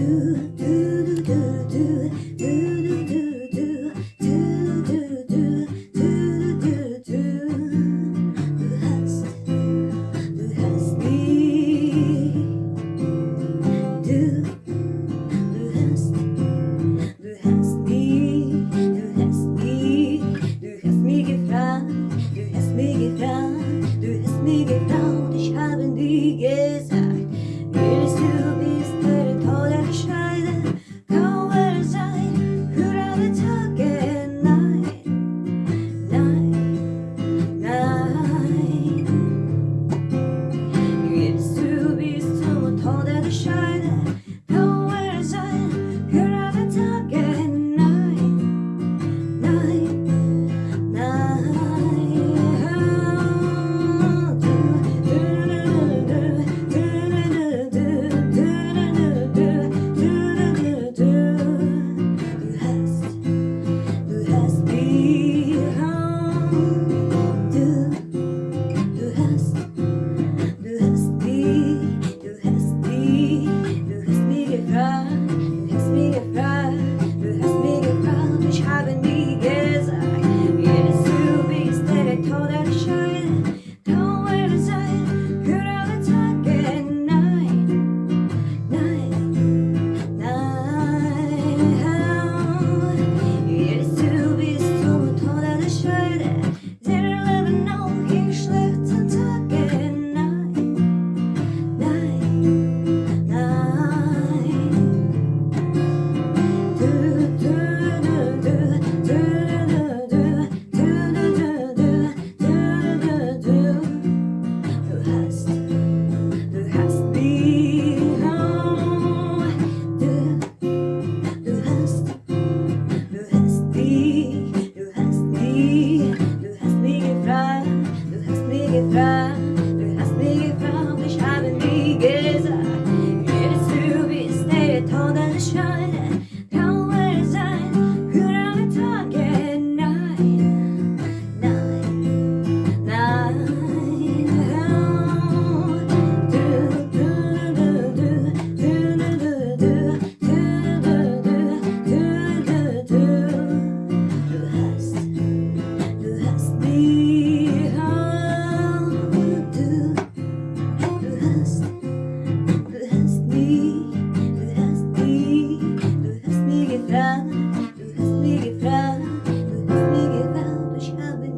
to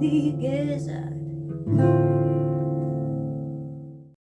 The gesagt.